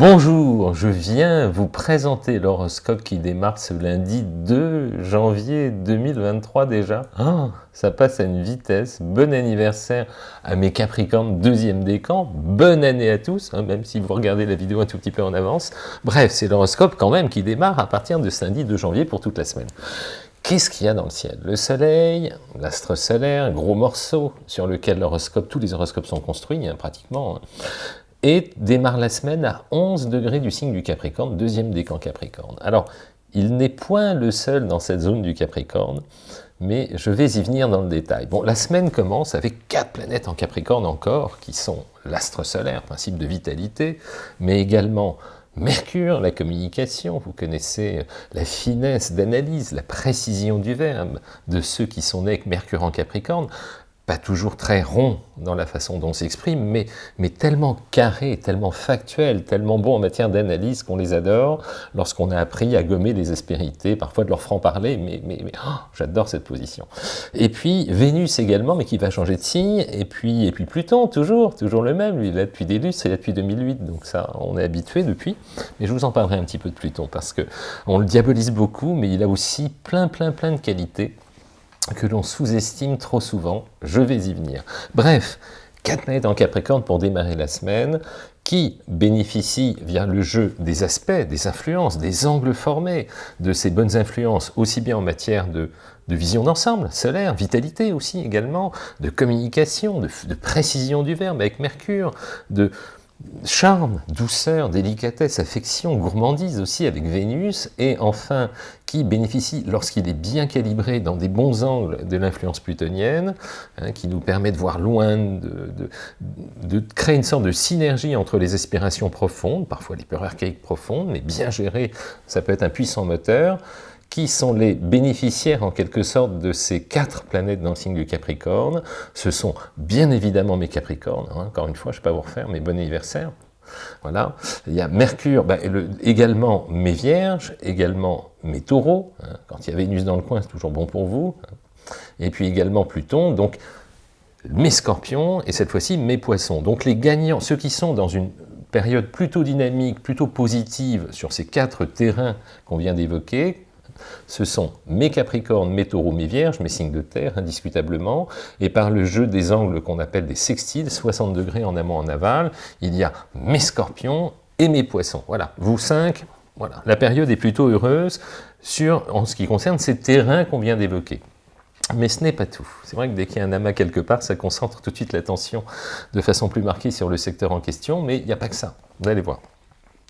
Bonjour, je viens vous présenter l'horoscope qui démarre ce lundi 2 janvier 2023 déjà. Oh, ça passe à une vitesse. Bon anniversaire à mes Capricornes, deuxième décan. Bonne année à tous, hein, même si vous regardez la vidéo un tout petit peu en avance. Bref, c'est l'horoscope quand même qui démarre à partir de samedi 2 janvier pour toute la semaine. Qu'est-ce qu'il y a dans le ciel? Le soleil, l'astre solaire, gros morceau sur lequel l'horoscope, tous les horoscopes sont construits hein, pratiquement. Et démarre la semaine à 11 degrés du signe du Capricorne, deuxième décan Capricorne. Alors, il n'est point le seul dans cette zone du Capricorne, mais je vais y venir dans le détail. Bon, la semaine commence avec quatre planètes en Capricorne encore, qui sont l'astre solaire, principe de vitalité, mais également Mercure, la communication, vous connaissez la finesse d'analyse, la précision du verbe de ceux qui sont nés avec Mercure en Capricorne pas toujours très rond dans la façon dont on s'exprime, mais, mais tellement carré, tellement factuel, tellement bon en matière d'analyse qu'on les adore lorsqu'on a appris à gommer les aspérités, parfois de leur franc-parler, mais, mais, oh, j'adore cette position. Et puis Vénus également, mais qui va changer de signe, et puis, et puis Pluton, toujours, toujours le même, lui il est depuis des lustres, il depuis 2008, donc ça on est habitué depuis, mais je vous en parlerai un petit peu de Pluton, parce que on le diabolise beaucoup, mais il a aussi plein plein plein de qualités que l'on sous-estime trop souvent, je vais y venir. Bref, quatre planètes en Capricorne pour démarrer la semaine, qui bénéficient via le jeu des aspects, des influences, des angles formés, de ces bonnes influences, aussi bien en matière de, vision d'ensemble, solaire, vitalité aussi également, de communication, de précision du verbe avec Mercure, de charme, douceur, délicatesse, affection, gourmandise aussi avec Vénus, et enfin qui bénéficie, lorsqu'il est bien calibré dans des bons angles de l'influence plutonienne, hein, qui nous permet de voir loin, de, de, créer une sorte de synergie entre les aspirations profondes, parfois les peurs archaïques profondes, mais bien gérées, ça peut être un puissant moteur, qui sont les bénéficiaires en quelque sorte de ces quatre planètes dans le signe du Capricorne? Ce sont bien évidemment mes Capricornes, hein. encore une fois, je ne vais pas vous refaire, mes bon anniversaire. Voilà. Il y a Mercure, bah, également mes Vierges, également mes Taureaux. Hein. Quand il y a Vénus dans le coin, c'est toujours bon pour vous. Hein. Et puis également Pluton, donc mes Scorpions, et cette fois-ci mes Poissons. Donc les gagnants, ceux qui sont dans une période plutôt dynamique, plutôt positive sur ces quatre terrains qu'on vient d'évoquer, ce sont mes Capricornes, mes Taureaux, mes Vierges, mes signes de terre, indiscutablement, et par le jeu des angles qu'on appelle des sextiles, 60 degrés en amont, en aval, il y a mes Scorpions et mes Poissons. Voilà, vous cinq, voilà. La période est plutôt heureuse sur, en ce qui concerne ces terrains qu'on vient d'évoquer. Mais ce n'est pas tout. C'est vrai que dès qu'il y a un amas quelque part, ça concentre tout de suite l'attention de façon plus marquée sur le secteur en question, mais il n'y a pas que ça, vous allez voir.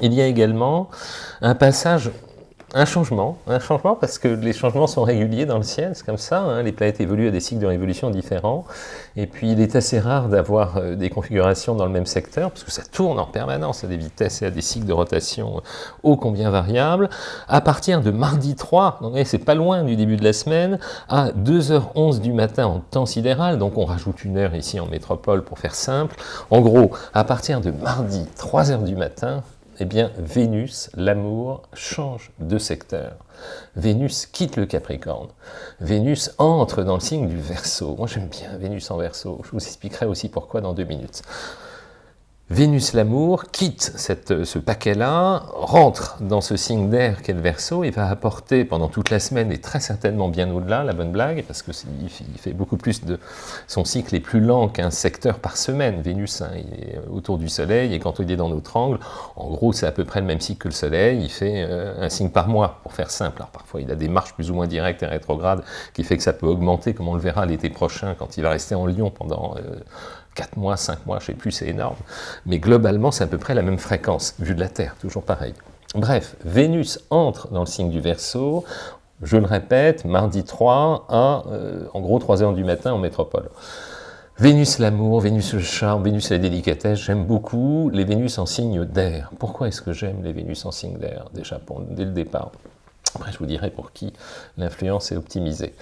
Il y a également un passage un changement, un changement parce que les changements sont réguliers dans le ciel, c'est comme ça, hein, les planètes évoluent à des cycles de révolution différents, et puis il est assez rare d'avoir euh, des configurations dans le même secteur, parce que ça tourne en permanence à des vitesses et à des cycles de rotation ô combien variables. À partir de mardi 3, c'est pas loin du début de la semaine, à 2h11 du matin en temps sidéral, donc on rajoute une heure ici en métropole pour faire simple, en gros, à partir de mardi 3h du matin, eh bien, Vénus, l'amour, change de secteur. Vénus quitte le Capricorne. Vénus entre dans le signe du Verseau. Moi, j'aime bien Vénus en Verseau. Je vous expliquerai aussi pourquoi dans deux minutes. Vénus l'amour quitte ce paquet-là, rentre dans ce signe d'air qu'est le Verseau et va apporter pendant toute la semaine et très certainement bien au-delà, la bonne blague, parce que il fait beaucoup plus de... Son cycle est plus lent qu'un secteur par semaine. Vénus, hein, est autour du Soleil et quand il est dans notre angle, en gros c'est à peu près le même cycle que le Soleil, il fait euh, un signe par mois, pour faire simple. Alors parfois il a des marches plus ou moins directes et rétrogrades qui fait que ça peut augmenter, comme on le verra l'été prochain quand il va rester en Lyon pendant... Euh, 4 mois, 5 mois, je sais plus, c'est énorme. Mais globalement, c'est à peu près la même fréquence, vue de la Terre, toujours pareil. Bref, Vénus entre dans le signe du Verseau, je le répète, mardi 3 à, euh, en gros, 3 heures du matin en métropole. Vénus l'amour, Vénus le charme, Vénus la délicatesse, j'aime beaucoup les Vénus en signe d'air. Pourquoi est-ce que j'aime les Vénus en signe d'air, déjà, dès le départ? Après, je vous dirai pour qui l'influence est optimisée.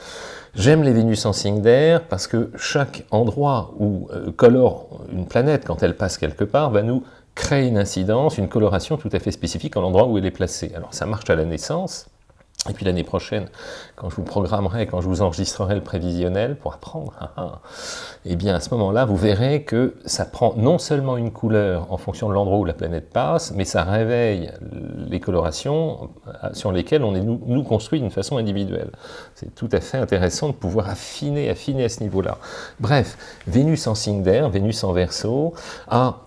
J'aime les Vénus en signe d'air parce que chaque endroit où euh, colore une planète quand elle passe quelque part va nous créer une incidence, une coloration tout à fait spécifique en l'endroit où elle est placée. Alors ça marche à la naissance, Et puis l'année prochaine, quand je vous programmerai, quand je vous enregistrerai le prévisionnel pour apprendre, ah, ah, eh bien à ce moment-là, vous verrez que ça prend non seulement une couleur en fonction de l'endroit où la planète passe, mais ça réveille les colorations euh, sur lesquelles on est nous, nous construit d'une façon individuelle. C'est tout à fait intéressant de pouvoir affiner, affiner à ce niveau-là. Bref, Vénus en signe d'air, Vénus en verso, a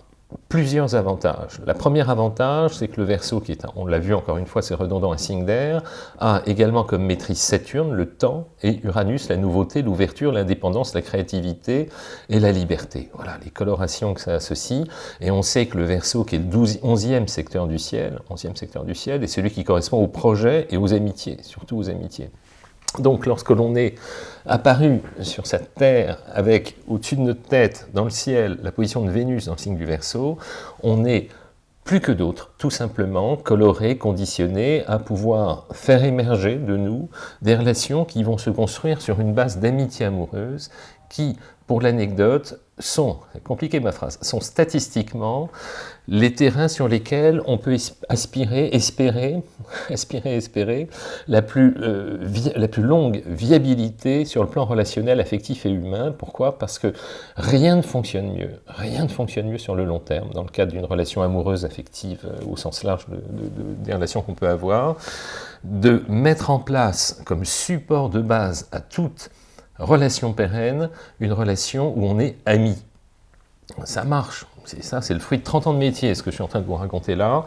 plusieurs avantages. Le premier avantage, c'est que le Verseau, qui est, on l'a vu encore une fois, c'est redondant, un signe d'air, a également comme maîtrise Saturne, le temps, et Uranus, la nouveauté, l'ouverture, l'indépendance, la créativité et la liberté. Voilà les colorations que ça associe, et on sait que le Verseau, qui est le 11e secteur du ciel, 11e secteur du ciel, est celui qui correspond aux projets et aux amitiés, surtout aux amitiés. Donc lorsque l'on est apparu sur cette Terre avec au-dessus de notre tête, dans le ciel, la position de Vénus dans le signe du Verseau, on est plus que d'autres, tout simplement coloré, conditionné à pouvoir faire émerger de nous des relations qui vont se construire sur une base d'amitié amoureuse qui, pour l'anecdote, sont, compliqué ma phrase, sont statistiquement les terrains sur lesquels on peut aspirer, espérer, aspirer, espérer la plus, euh, la plus longue viabilité sur le plan relationnel, affectif et humain. Pourquoi? Parce que rien ne fonctionne mieux, rien ne fonctionne mieux sur le long terme, dans le cadre d'une relation amoureuse, affective, euh, au sens large des relations qu'on peut avoir, de mettre en place comme support de base à toute relation pérenne, une relation où on est amis. Ça marche, c'est ça, c'est le fruit de 30 ans de métier, ce que je suis en train de vous raconter là.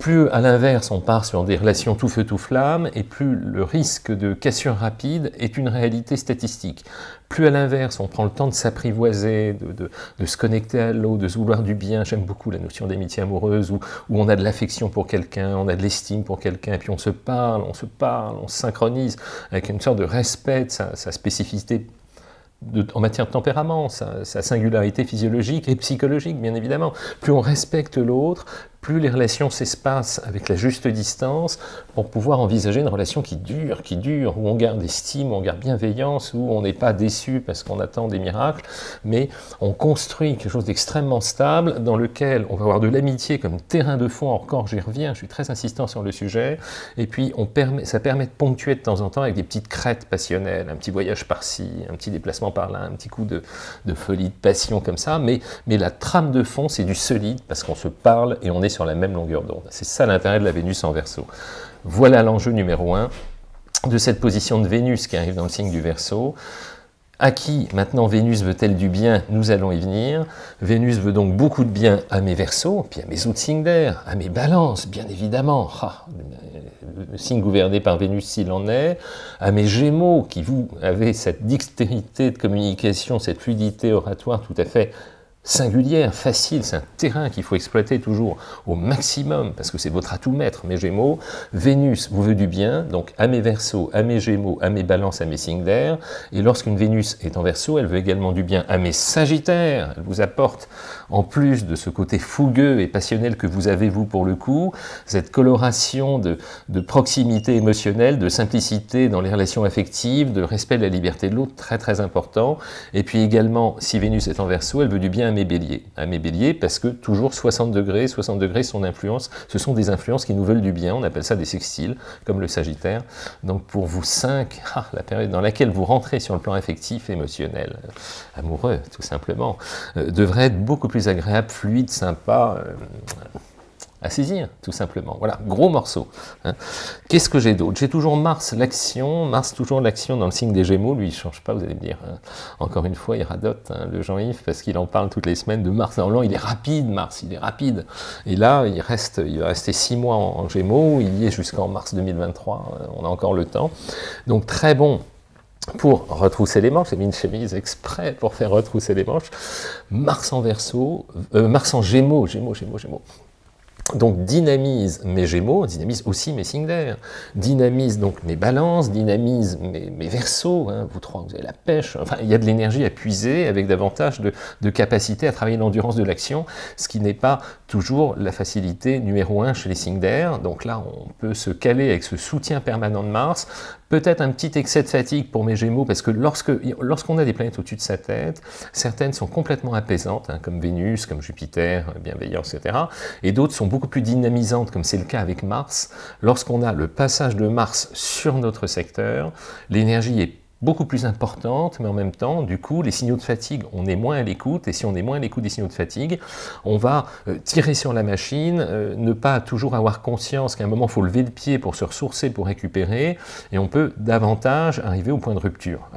Plus, à l'inverse, on part sur des relations tout feu tout flamme, et plus le risque de cassure rapide est une réalité statistique. Plus, à l'inverse, on prend le temps de s'apprivoiser, de, se connecter à l'eau, de se vouloir du bien. J'aime beaucoup la notion d'amitié amoureuse, où, on a de l'affection pour quelqu'un, on a de l'estime pour quelqu'un, puis on se parle, on se parle, on se synchronise avec une sorte de respect de sa spécificité en matière de tempérament, sa, singularité physiologique et psychologique, bien évidemment. Plus on respecte l'autre, plus les relations s'espacent avec la juste distance pour pouvoir envisager une relation qui dure, qui dure, où on garde estime, où on garde bienveillance, où on n'est pas déçu parce qu'on attend des miracles, mais on construit quelque chose d'extrêmement stable dans lequel on va avoir de l'amitié comme terrain de fond, encore j'y reviens, je suis très insistant sur le sujet, et puis on permet, ça permet de ponctuer de temps en temps avec des petites crêtes passionnelles, un petit voyage par-ci, un petit déplacement par-là, un petit coup de, folie, de passion comme ça, mais, mais la trame de fond c'est du solide parce qu'on se parle et on est sur la même longueur d'onde. C'est ça l'intérêt de la Vénus en Verseau. Voilà l'enjeu numéro un de cette position de Vénus qui arrive dans le signe du Verseau. À qui maintenant Vénus veut-elle du bien? Nous allons y venir. Vénus veut donc beaucoup de bien à mes Verseaux, puis à mes autres signes d'air, à mes balances, bien évidemment. Ah, le signe gouverné par Vénus s'il en est, à mes Gémeaux qui vous avez cette dextérité de communication, cette fluidité oratoire tout à fait singulière, facile, c'est un terrain qu'il faut exploiter toujours au maximum, parce que c'est votre atout maître, mes Gémeaux. Vénus vous veut du bien, donc à mes Verseaux, à mes Gémeaux, à mes Balances, à mes signes d'air, et lorsqu'une Vénus est en Verseau, elle veut également du bien à mes Sagittaires, elle vous apporte, en plus de ce côté fougueux et passionnel que vous avez vous pour le coup, cette coloration de, proximité émotionnelle, de simplicité dans les relations affectives, de respect de la liberté de l'autre, très très important, et puis également, si Vénus est en Verseau, elle veut du bien à mes À mes béliers, parce que toujours 60 degrés, 60 degrés, son influence, ce sont des influences qui nous veulent du bien, on appelle ça des sextiles, comme le Sagittaire. Donc pour vous cinq, ah, la période dans laquelle vous rentrez sur le plan affectif, émotionnel, amoureux, tout simplement, euh, devrait être beaucoup plus agréable, fluide, sympa, euh, à saisir, tout simplement. Voilà, gros morceau. Hein. Qu'est-ce que j'ai d'autre? J'ai toujours Mars, l'action, Mars toujours l'action dans le signe des Gémeaux, lui il ne change pas, vous allez me dire. Hein. Encore une fois, il radote, hein, le Jean-Yves, parce qu'il en parle toutes les semaines de Mars en l'an, il est rapide, Mars, il est rapide. Et là, il, reste, il va rester six mois en, Gémeaux, il y est jusqu'en mars 2023, on a encore le temps. Donc très bon, pour retrousser les manches, j'ai mis une chemise exprès pour faire retrousser les manches, Mars en verso, euh, Mars en gémeaux, gémeaux, gémeaux, gémeaux, donc dynamise mes gémeaux, dynamise aussi mes signes d'air, dynamise donc mes balances, dynamise mes, mes versos, hein, vous trois vous avez la pêche, enfin il y a de l'énergie à puiser avec davantage de, de capacité à travailler l'endurance de l'action, ce qui n'est pas toujours la facilité numéro un chez les signes d'air, donc là on peut se caler avec ce soutien permanent de Mars Peut-être un petit excès de fatigue pour mes Gémeaux, parce que lorsqu'on a des planètes au-dessus de sa tête, certaines sont complètement apaisantes, hein, comme Vénus, comme Jupiter, bienveillance, etc. Et d'autres sont beaucoup plus dynamisantes, comme c'est le cas avec Mars. Lorsqu'on a le passage de Mars sur notre secteur, l'énergie est beaucoup plus importante, mais en même temps, du coup, les signaux de fatigue, on est moins à l'écoute, et si on est moins à l'écoute des signaux de fatigue, on va euh, tirer sur la machine, euh, ne pas toujours avoir conscience qu'à un moment, il faut lever le pied pour se ressourcer, pour récupérer, et on peut davantage arriver au point de rupture.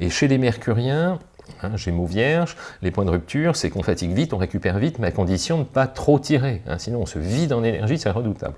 Et chez les mercuriens, Hein, Gémeaux vierge, les points de rupture, c'est qu'on fatigue vite, on récupère vite, mais à condition de ne pas trop tirer. Hein, sinon, on se vide en énergie, c'est redoutable.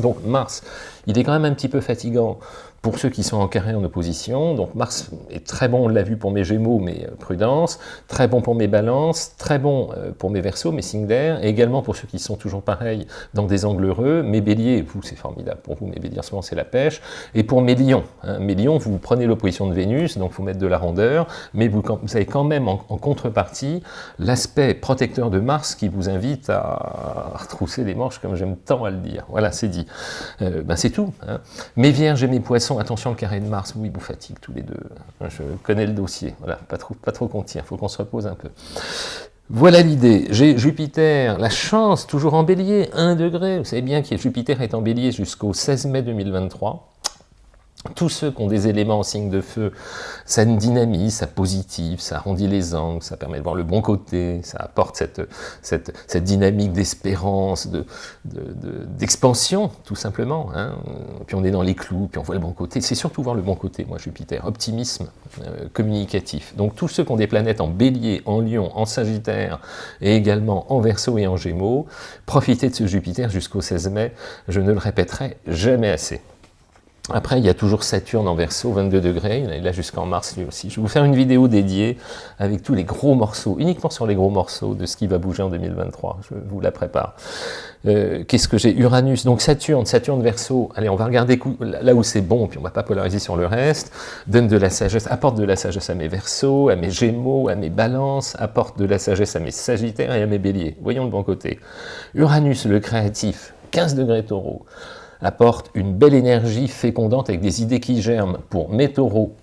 Donc Mars, il est quand même un petit peu fatigant pour ceux qui sont en carré en opposition, donc Mars est très bon, on l'a vu pour mes Gémeaux, mais euh, prudence, très bon pour mes balances, très bon euh, pour mes Verseaux, mes signes d'air, et également pour ceux qui sont toujours pareils dans des angles heureux, mes Béliers, vous c'est formidable pour vous, mes Béliers en c'est la pêche, et pour mes Lions, hein, mes Lions, vous prenez l'opposition de Vénus, donc faut mettre de la rondeur, mais vous, avez quand même en, contrepartie l'aspect protecteur de Mars qui vous invite à retrousser les manches comme j'aime tant à le dire. Voilà, c'est dit. Euh, ben c'est tout. Hein. Mes Vierges et mes Poissons, attention le carré de Mars, oui, vous fatigue tous les deux. Je connais le dossier, voilà, pas trop, pas trop qu'on tire, il faut qu'on se repose un peu. Voilà l'idée. J'ai Jupiter, la chance, toujours en bélier, 1 degré. Vous savez bien que Jupiter est en bélier jusqu'au 16 mai 2023 tous ceux qui ont des éléments en signe de feu, ça dynamise, ça positive, ça arrondit les angles, ça permet de voir le bon côté, ça apporte cette, cette, dynamique d'espérance, d'expansion, de, tout simplement. Hein. Puis on est dans les clous, puis on voit le bon côté. C'est surtout voir le bon côté, moi, Jupiter. Optimisme euh, communicatif. Donc tous ceux qui ont des planètes en bélier, en lion, en sagittaire, et également en verso et en gémeaux, profitez de ce Jupiter jusqu'au 16 mai. Je ne le répéterai jamais assez. Après, il y a toujours Saturne en verso, 22 degrés, il est là jusqu'en mars lui aussi. Je vais vous faire une vidéo dédiée avec tous les gros morceaux, uniquement sur les gros morceaux de ce qui va bouger en 2023, je vous la prépare. Euh, qu'est-ce que j'ai? Uranus, donc Saturne, Saturne verso, allez, on va regarder là où c'est bon, puis on va pas polariser sur le reste, donne de la sagesse, apporte de la sagesse à mes versos, à mes gémeaux, à mes balances, apporte de la sagesse à mes sagittaires et à mes béliers. Voyons le bon côté. Uranus, le créatif, 15 degrés taureau apporte une belle énergie fécondante avec des idées qui germent pour mes taureaux,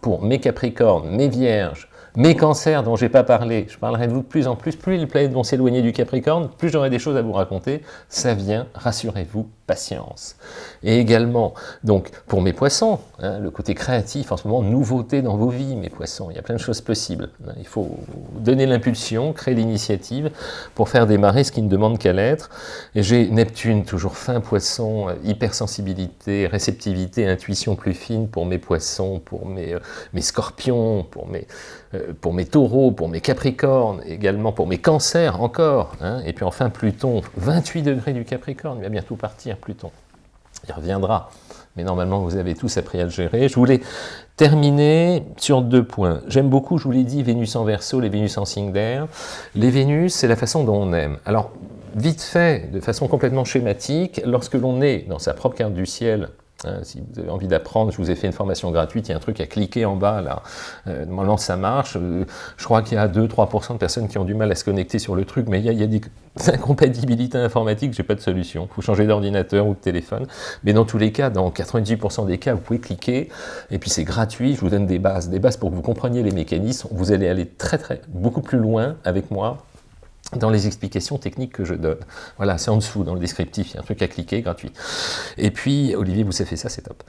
pour mes capricornes, mes vierges, mes cancers dont j'ai pas parlé, je parlerai de vous de plus en plus, plus les planètes vont s'éloigner du Capricorne, plus j'aurai des choses à vous raconter, ça vient, rassurez-vous, patience. Et également, donc, pour mes poissons, hein, le côté créatif, en ce moment, nouveauté dans vos vies, mes poissons, il y a plein de choses possibles. Il faut donner l'impulsion, créer l'initiative pour faire démarrer ce qui ne demande qu'à l'être. Et j'ai Neptune, toujours fin poisson, hypersensibilité, réceptivité, intuition plus fine pour mes poissons, pour mes, euh, mes scorpions, pour mes, euh, pour mes taureaux, pour mes capricornes, également pour mes cancers encore. Hein. Et puis enfin Pluton, 28 degrés du Capricorne, il va bientôt partir Pluton. Il reviendra, mais normalement vous avez tous appris à le gérer. Je voulais terminer sur deux points. J'aime beaucoup, je vous l'ai dit, Vénus en Verseau, les Vénus en signe d'air. Les Vénus, c'est la façon dont on aime. Alors, vite fait, de façon complètement schématique, lorsque l'on est dans sa propre carte du ciel, Hein, si vous avez envie d'apprendre, je vous ai fait une formation gratuite, il y a un truc à cliquer en bas, là. Euh, normalement, ça marche. Euh, je crois qu'il y a 2-3% de personnes qui ont du mal à se connecter sur le truc, mais il y a, des incompatibilités informatiques, j'ai pas de solution. Il faut changer d'ordinateur ou de téléphone. Mais dans tous les cas, dans 98% des cas, vous pouvez cliquer, et puis c'est gratuit, je vous donne des bases. Des bases pour que vous compreniez les mécanismes. Vous allez aller très, très, beaucoup plus loin avec moi dans les explications techniques que je donne. Voilà, c'est en dessous, dans le descriptif, il y a un truc à cliquer, gratuit. Et puis, Olivier vous avez fait ça, c'est top.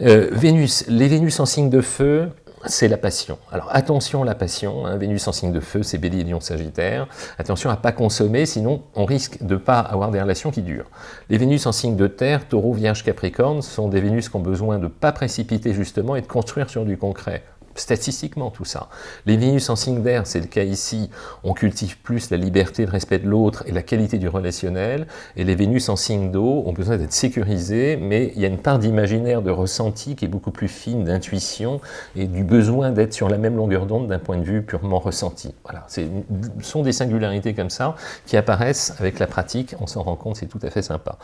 Euh, Vénus, les Vénus en signe de feu, c'est la passion. Alors attention la passion, hein, Vénus en signe de feu, c'est Bélier, Lion, Sagittaire. Attention à pas consommer, sinon on risque de pas avoir des relations qui durent. Les Vénus en signe de terre, Taureau, Vierge, Capricorne, sont des Vénus qui ont besoin de pas précipiter justement et de construire sur du concret statistiquement tout ça. Les Vénus en signe d'air, c'est le cas ici, on cultive plus la liberté, le respect de l'autre et la qualité du relationnel, et les Vénus en signe d'eau ont besoin d'être sécurisées, mais il y a une part d'imaginaire, de ressenti qui est beaucoup plus fine, d'intuition, et du besoin d'être sur la même longueur d'onde d'un point de vue purement ressenti. Voilà, ce sont des singularités comme ça qui apparaissent avec la pratique, on s'en rend compte, c'est tout à fait sympa.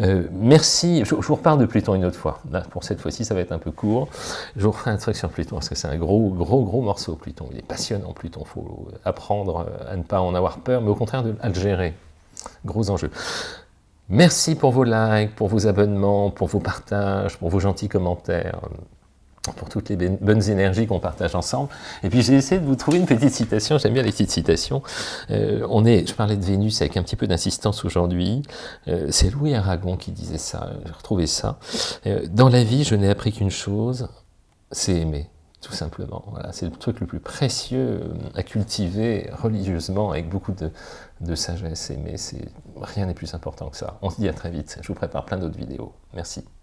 Euh, merci, je, vous reparle de Pluton une autre fois, pour cette fois-ci ça va être un peu court, je vous referai un truc sur Pluton parce que c'est un gros, gros, gros morceau, Pluton. Il est passionnant, Pluton. Il faut apprendre à ne pas en avoir peur, mais au contraire de, à le gérer. Gros enjeu. Merci pour vos likes, pour vos abonnements, pour vos partages, pour vos gentils commentaires pour toutes les bonnes énergies qu'on partage ensemble. Et puis j'ai essayé de vous trouver une petite citation, j'aime bien les petites citations. Euh, on est, je parlais de Vénus avec un petit peu d'insistance aujourd'hui, euh, c'est Louis Aragon qui disait ça, j'ai retrouvé ça. Euh, dans la vie, je n'ai appris qu'une chose, c'est aimer, tout simplement. C'est le truc le plus précieux à cultiver religieusement, avec beaucoup de, sagesse, aimer, rien n'est plus important que ça. On se dit à très vite, je vous prépare plein d'autres vidéos. Merci.